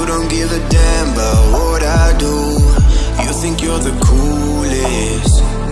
You don't give a damn about what I do. You think you're the coolest.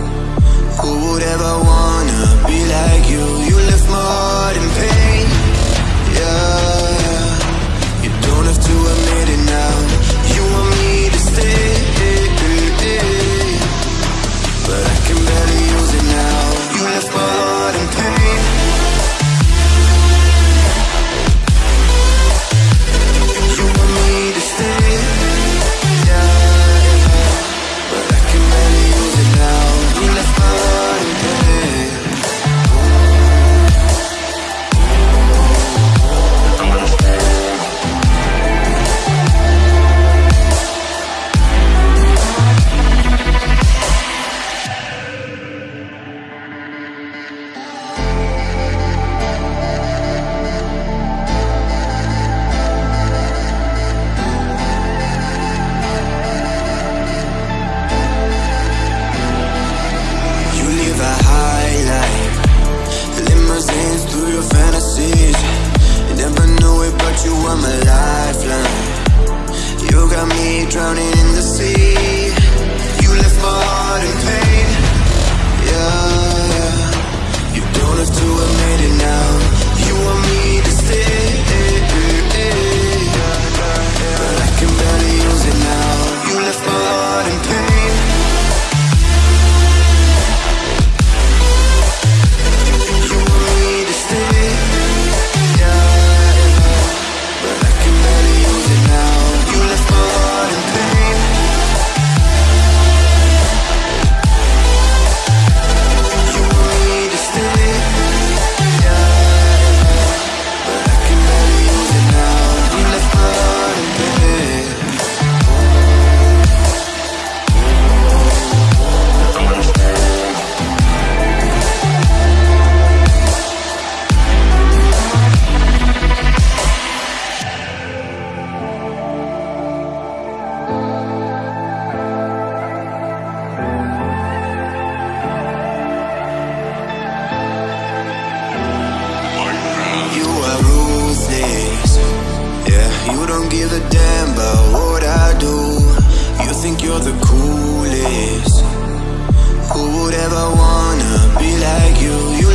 drowning You don't give a damn about what I do You think you're the coolest Who would ever wanna be like you? You